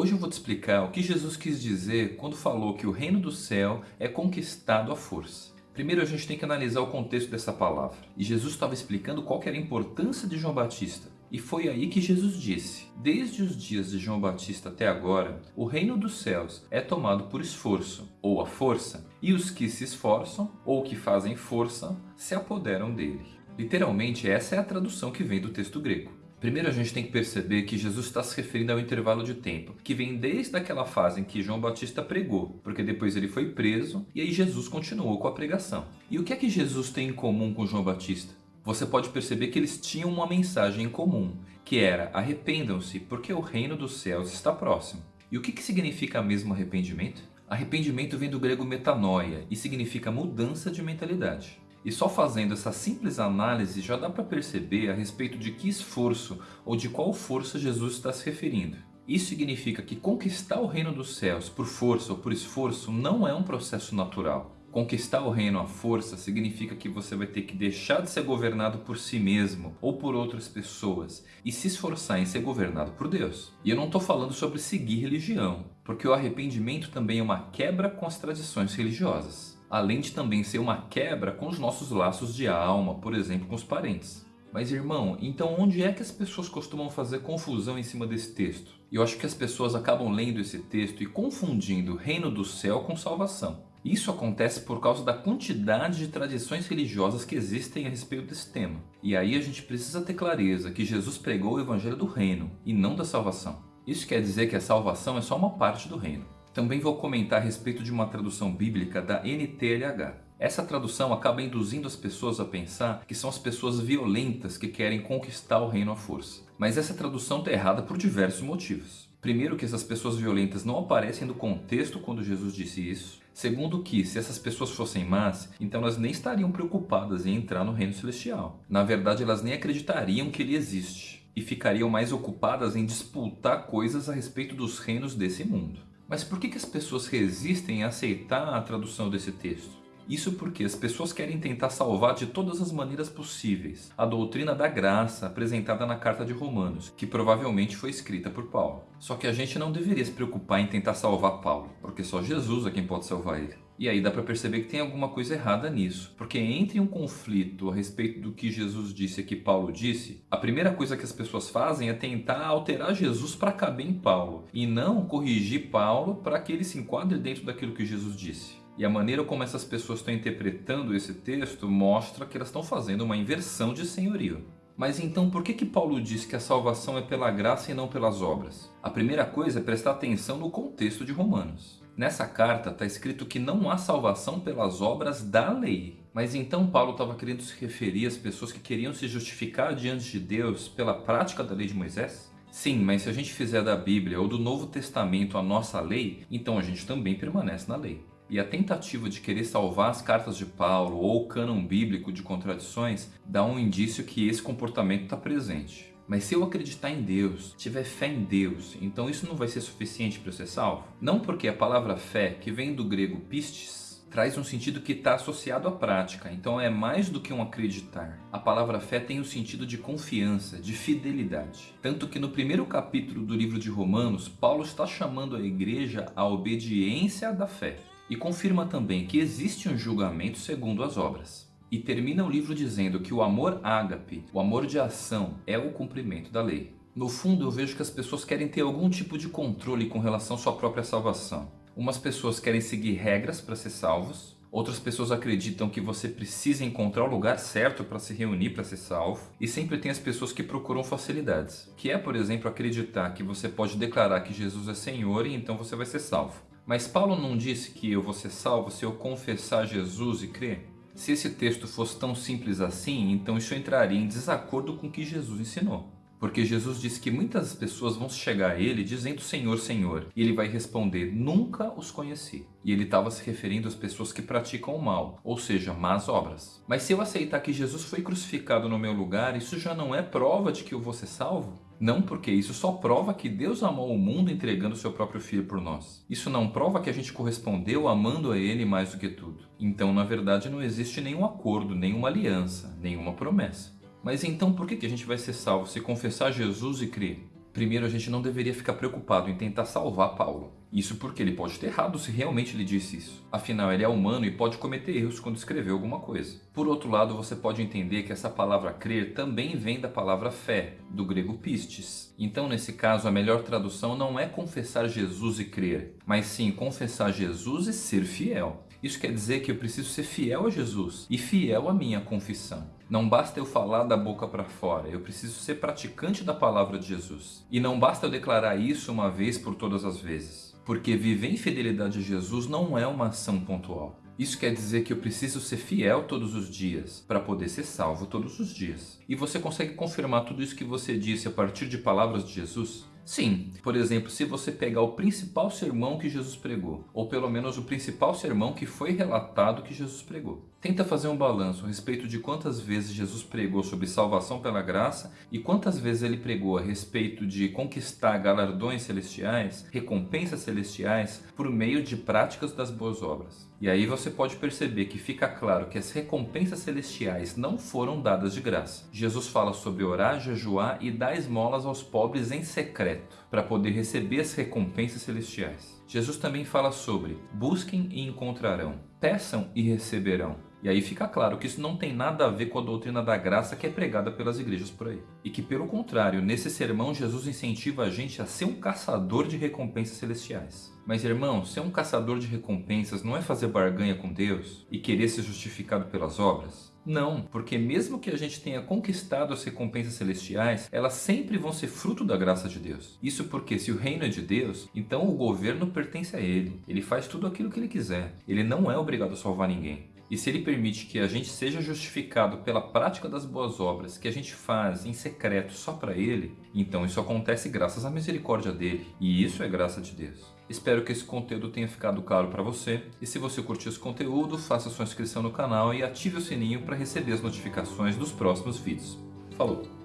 Hoje eu vou te explicar o que Jesus quis dizer quando falou que o reino do céu é conquistado à força. Primeiro a gente tem que analisar o contexto dessa palavra. E Jesus estava explicando qual era a importância de João Batista. E foi aí que Jesus disse, desde os dias de João Batista até agora, o reino dos céus é tomado por esforço, ou a força, e os que se esforçam, ou que fazem força, se apoderam dele. Literalmente essa é a tradução que vem do texto grego. Primeiro a gente tem que perceber que Jesus está se referindo ao intervalo de tempo, que vem desde aquela fase em que João Batista pregou, porque depois ele foi preso e aí Jesus continuou com a pregação. E o que é que Jesus tem em comum com João Batista? Você pode perceber que eles tinham uma mensagem em comum, que era arrependam-se porque o reino dos céus está próximo. E o que, que significa mesmo arrependimento? Arrependimento vem do grego metanoia e significa mudança de mentalidade. E só fazendo essa simples análise já dá para perceber a respeito de que esforço ou de qual força Jesus está se referindo. Isso significa que conquistar o reino dos céus por força ou por esforço não é um processo natural. Conquistar o reino à força significa que você vai ter que deixar de ser governado por si mesmo ou por outras pessoas e se esforçar em ser governado por Deus. E eu não estou falando sobre seguir religião, porque o arrependimento também é uma quebra com as tradições religiosas além de também ser uma quebra com os nossos laços de alma, por exemplo, com os parentes. Mas irmão, então onde é que as pessoas costumam fazer confusão em cima desse texto? Eu acho que as pessoas acabam lendo esse texto e confundindo reino do céu com salvação. Isso acontece por causa da quantidade de tradições religiosas que existem a respeito desse tema. E aí a gente precisa ter clareza que Jesus pregou o evangelho do reino e não da salvação. Isso quer dizer que a salvação é só uma parte do reino. Também vou comentar a respeito de uma tradução bíblica da NTLH. Essa tradução acaba induzindo as pessoas a pensar que são as pessoas violentas que querem conquistar o reino à força. Mas essa tradução está errada por diversos motivos. Primeiro que essas pessoas violentas não aparecem no contexto quando Jesus disse isso. Segundo que, se essas pessoas fossem más, então elas nem estariam preocupadas em entrar no reino celestial. Na verdade, elas nem acreditariam que ele existe. E ficariam mais ocupadas em disputar coisas a respeito dos reinos desse mundo. Mas por que, que as pessoas resistem a aceitar a tradução desse texto? Isso porque as pessoas querem tentar salvar de todas as maneiras possíveis a doutrina da graça apresentada na carta de Romanos, que provavelmente foi escrita por Paulo. Só que a gente não deveria se preocupar em tentar salvar Paulo, porque só Jesus é quem pode salvar ele. E aí dá para perceber que tem alguma coisa errada nisso, porque entre um conflito a respeito do que Jesus disse e que Paulo disse, a primeira coisa que as pessoas fazem é tentar alterar Jesus para caber em Paulo, e não corrigir Paulo para que ele se enquadre dentro daquilo que Jesus disse. E a maneira como essas pessoas estão interpretando esse texto mostra que elas estão fazendo uma inversão de senhorio. Mas então por que, que Paulo diz que a salvação é pela graça e não pelas obras? A primeira coisa é prestar atenção no contexto de Romanos. Nessa carta está escrito que não há salvação pelas obras da lei. Mas então Paulo estava querendo se referir às pessoas que queriam se justificar diante de Deus pela prática da lei de Moisés? Sim, mas se a gente fizer da Bíblia ou do Novo Testamento a nossa lei, então a gente também permanece na lei. E a tentativa de querer salvar as cartas de Paulo ou o cânon bíblico de contradições dá um indício que esse comportamento está presente. Mas se eu acreditar em Deus, tiver fé em Deus, então isso não vai ser suficiente para eu ser salvo? Não porque a palavra fé, que vem do grego pistes, traz um sentido que está associado à prática, então é mais do que um acreditar. A palavra fé tem o sentido de confiança, de fidelidade. Tanto que no primeiro capítulo do livro de Romanos, Paulo está chamando a igreja à obediência da fé e confirma também que existe um julgamento segundo as obras. E termina o livro dizendo que o amor ágape, o amor de ação, é o cumprimento da lei. No fundo eu vejo que as pessoas querem ter algum tipo de controle com relação à sua própria salvação. Umas pessoas querem seguir regras para ser salvos, Outras pessoas acreditam que você precisa encontrar o lugar certo para se reunir para ser salvo. E sempre tem as pessoas que procuram facilidades. Que é, por exemplo, acreditar que você pode declarar que Jesus é Senhor e então você vai ser salvo. Mas Paulo não disse que eu vou ser salvo se eu confessar Jesus e crer? Se esse texto fosse tão simples assim, então isso entraria em desacordo com o que Jesus ensinou. Porque Jesus disse que muitas pessoas vão chegar a ele dizendo Senhor, Senhor. E ele vai responder, nunca os conheci. E ele estava se referindo às pessoas que praticam o mal, ou seja, más obras. Mas se eu aceitar que Jesus foi crucificado no meu lugar, isso já não é prova de que eu vou ser salvo? Não porque isso só prova que Deus amou o mundo entregando seu próprio Filho por nós. Isso não prova que a gente correspondeu amando a Ele mais do que tudo. Então, na verdade, não existe nenhum acordo, nenhuma aliança, nenhuma promessa. Mas então por que a gente vai ser salvo se confessar Jesus e crer? Primeiro, a gente não deveria ficar preocupado em tentar salvar Paulo. Isso porque ele pode ter errado se realmente ele disse isso. Afinal, ele é humano e pode cometer erros quando escreveu alguma coisa. Por outro lado, você pode entender que essa palavra crer também vem da palavra fé, do grego pistes. Então, nesse caso, a melhor tradução não é confessar Jesus e crer, mas sim confessar Jesus e ser fiel. Isso quer dizer que eu preciso ser fiel a Jesus e fiel à minha confissão. Não basta eu falar da boca para fora, eu preciso ser praticante da palavra de Jesus. E não basta eu declarar isso uma vez por todas as vezes, porque viver em fidelidade a Jesus não é uma ação pontual. Isso quer dizer que eu preciso ser fiel todos os dias para poder ser salvo todos os dias. E você consegue confirmar tudo isso que você disse a partir de palavras de Jesus? Sim, por exemplo, se você pegar o principal sermão que Jesus pregou, ou pelo menos o principal sermão que foi relatado que Jesus pregou. Tenta fazer um balanço a respeito de quantas vezes Jesus pregou sobre salvação pela graça e quantas vezes ele pregou a respeito de conquistar galardões celestiais, recompensas celestiais, por meio de práticas das boas obras. E aí você pode perceber que fica claro que as recompensas celestiais não foram dadas de graça. Jesus fala sobre orar, jejuar e dar esmolas aos pobres em secreto, para poder receber as recompensas celestiais. Jesus também fala sobre busquem e encontrarão, peçam e receberão, e aí fica claro que isso não tem nada a ver com a doutrina da graça que é pregada pelas igrejas por aí. E que, pelo contrário, nesse sermão, Jesus incentiva a gente a ser um caçador de recompensas celestiais. Mas, irmão, ser um caçador de recompensas não é fazer barganha com Deus e querer ser justificado pelas obras? Não, porque mesmo que a gente tenha conquistado as recompensas celestiais, elas sempre vão ser fruto da graça de Deus. Isso porque se o reino é de Deus, então o governo pertence a Ele. Ele faz tudo aquilo que Ele quiser. Ele não é obrigado a salvar ninguém. E se ele permite que a gente seja justificado pela prática das boas obras que a gente faz em secreto só para ele, então isso acontece graças à misericórdia dele. E isso é graça de Deus. Espero que esse conteúdo tenha ficado claro para você. E se você curtiu esse conteúdo, faça sua inscrição no canal e ative o sininho para receber as notificações dos próximos vídeos. Falou!